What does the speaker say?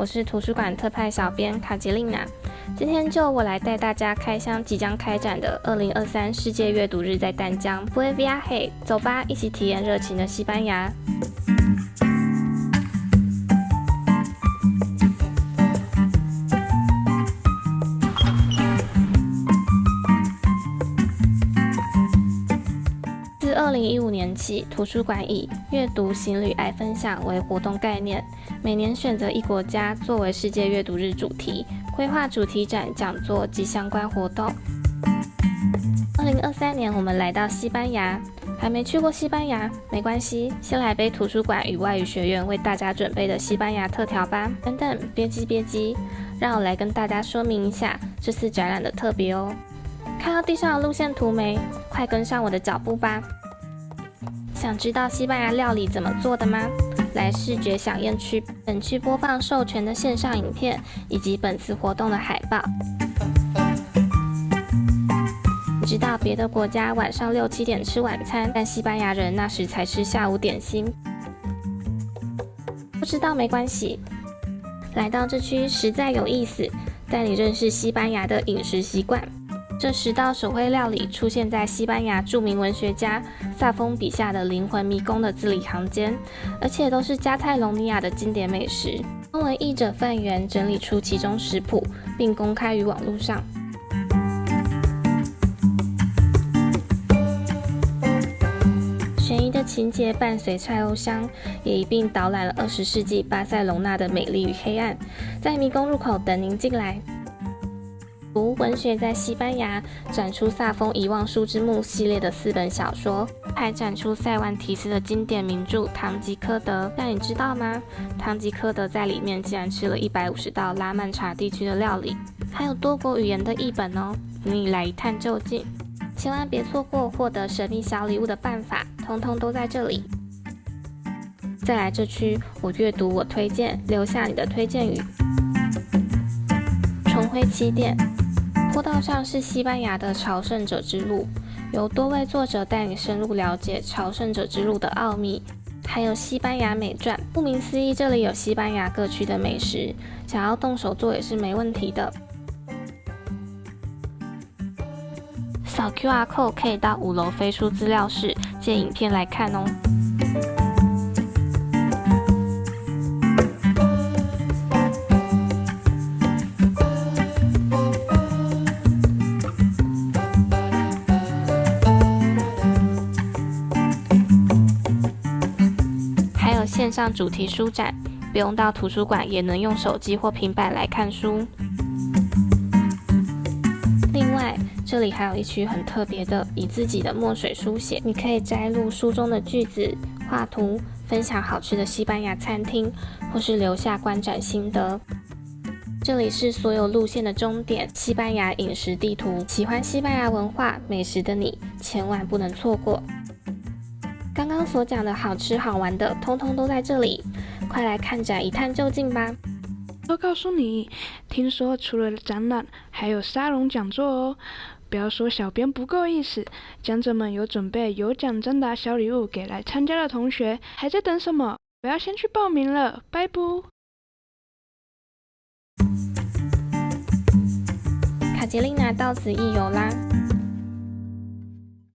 我是图书馆特派小编卡杰琳娜。今天就我来带大家开箱即将开展的二零二三世界阅读日在丹江 v u e Viaje，走吧，一起体验热情的西班牙。零一五年起，图书馆以阅读、行旅、爱分享为活动概念，每年选择一国家作为世界阅读日主题，规划主题展、讲座及相关活动。二零二三年，我们来到西班牙，还没去过西班牙，没关系，先来杯图书馆与外语学院为大家准备的西班牙特调吧。等等，别急别急，让我来跟大家说明一下这次展览的特别哦。看到地上的路线图没？快跟上我的脚步吧！想知道西班牙料理怎么做的吗？来视觉响应区，本区播放授权的线上影片以及本次活动的海报。你知道别的国家晚上六七点吃晚餐，但西班牙人那时才吃下午点心。不知道没关系，来到这区实在有意思，带你认识西班牙的饮食习惯。这十道手绘料理出现在西班牙著名文学家萨丰笔下的灵魂迷宫的字里行间，而且都是加泰隆尼亚的经典美食。中文译者范源整理出其中食谱，并公开于网络上。悬疑的情节伴随菜欧香，也一并导览了二十世纪巴塞隆纳的美丽与黑暗，在迷宫入口等您进来。读文学在西班牙展出萨丰《遗忘书之墓》系列的四本小说，还展出塞万提斯的经典名著《堂吉诃德》。但你知道吗？堂吉诃德在里面竟然吃了一百五十道拉曼查地区的料理，还有多国语言的译本哦！你来一探究竟，千万别错过获得神秘小礼物的办法，通通都在这里。再来这区，我阅读我推荐，留下你的推荐语。重回起点。坡道上是西班牙的朝圣者之路，由多位作者带你深入了解朝圣者之路的奥秘，还有西班牙美传。顾名思义，这里有西班牙各区的美食，想要动手做也是没问题的。扫 QR code 可以到五楼飞书资料室借影片来看哦。线上主题书展，不用到图书馆也能用手机或平板来看书。另外，这里还有一区很特别的，以自己的墨水书写，你可以摘录书中的句子、画图，分享好吃的西班牙餐厅，或是留下观展心得。这里是所有路线的终点——西班牙饮食地图。喜欢西班牙文化美食的你，千万不能错过。刚刚所讲的好吃好玩的，通通都在这里，快来看展一探究竟吧！都告诉你，听说除了展览，还有沙龙讲座哦！不要说小编不够意思，讲者们有准备有奖征答小礼物给来参加的同学，还在等什么？我要先去报名了，拜不！卡捷琳娜到此一游啦！